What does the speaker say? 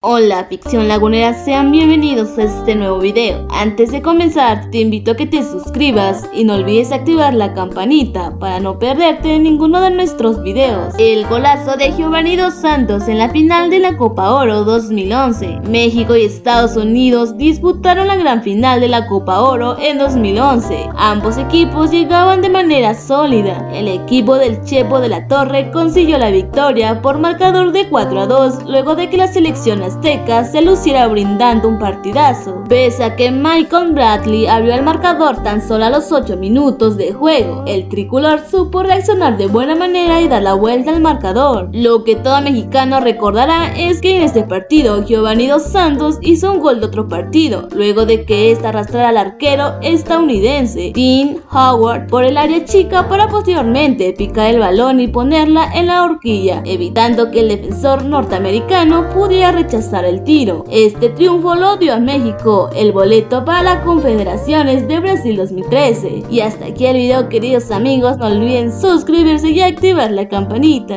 Hola ficción lagunera, sean bienvenidos a este nuevo video. Antes de comenzar, te invito a que te suscribas y no olvides activar la campanita para no perderte ninguno de nuestros videos. El golazo de Giovanni Dos Santos en la final de la Copa Oro 2011. México y Estados Unidos disputaron la gran final de la Copa Oro en 2011. Ambos equipos llegaban de manera sólida. El equipo del Chepo de la Torre consiguió la victoria por marcador de 4 a 2 luego de que la selección azteca se luciera brindando un partidazo, pese a que Michael Bradley abrió el marcador tan solo a los 8 minutos de juego. El tricolor supo reaccionar de buena manera y dar la vuelta al marcador. Lo que todo mexicano recordará es que en este partido Giovanni Dos Santos hizo un gol de otro partido, luego de que esta arrastrara al arquero estadounidense Dean Howard por el área chica para posteriormente picar el balón y ponerla en la horquilla, evitando que el defensor norteamericano pudiera rechazar el tiro. Este triunfo lo dio a México el boleto para las Confederaciones de Brasil 2013. Y hasta aquí el video queridos amigos, no olviden suscribirse y activar la campanita.